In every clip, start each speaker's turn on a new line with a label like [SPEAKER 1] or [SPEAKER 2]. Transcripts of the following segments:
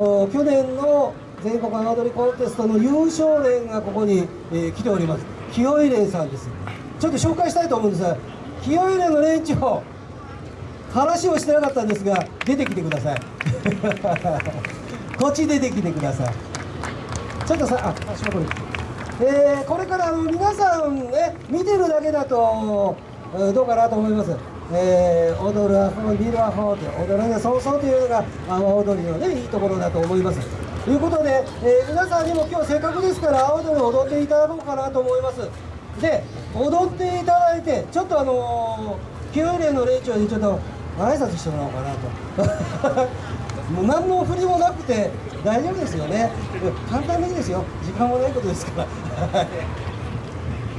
[SPEAKER 1] 去年の全国阿波踊りコンテストの優勝連がここに、えー来ております。清井連さんです。ちょっと紹介したいと思うんです。が清井連の連長。話をしてなかったんですが出てきてください。こっち出てきてください。ちょっとさあ足元に。えーこれからあの皆さんね見てるだけだとどうかなと思います、えー踊るアホ見るアホって踊らねそうそうというのが阿波踊りのねいいところだと思います。ということで、えー皆さんにも今日せっかくですから阿波踊り踊っていただこうかなと思います。で踊っていただいてちょっとあのー、清連の連長にちょっと挨拶してもらおうかなと。もう何の振りもなくて大丈夫ですよね。簡単でいいですよ。時間もないことですから。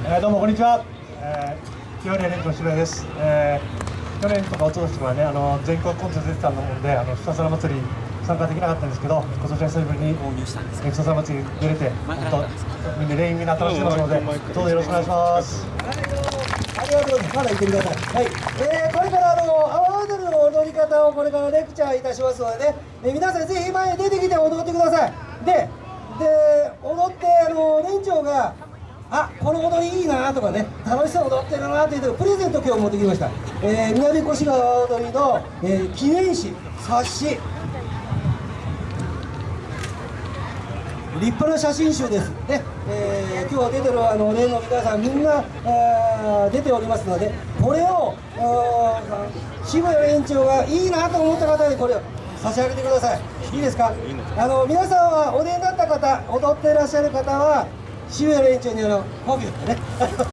[SPEAKER 2] えーどうもこんにちは、えー、清原連長渋谷です、えー、去年とか一昨年とかねあの全国コンテスト出てたのもんであのひたすら祭り参加できなかったんですけど今年は久しぶりにひたすら祭り出れて本当みんな全員みんな楽しんでますのでどうぞよろしくお願いします
[SPEAKER 1] ありがとうございます。まだ言ってください。はい、えー、これからあの阿波踊りの踊り方をこれからレクチャーいたしますのでね、えー皆さんぜひ前に出てきて踊ってください。で、で踊ってあの連長があこの踊りいいなとかね楽しそう踊ってるなっていうプレゼント今日持ってきました、えー、南越川踊りの、えー記念誌冊子。立派な写真集です。ね、えー今日出てるあの例の皆さんみんな、あー出ておりますのでこれを渋谷園長がいいなと思った方にこれを差し上げてください。いいですか？あの皆さんはお出になった方踊っていらっしゃる方は渋谷園長にあのコピーをね。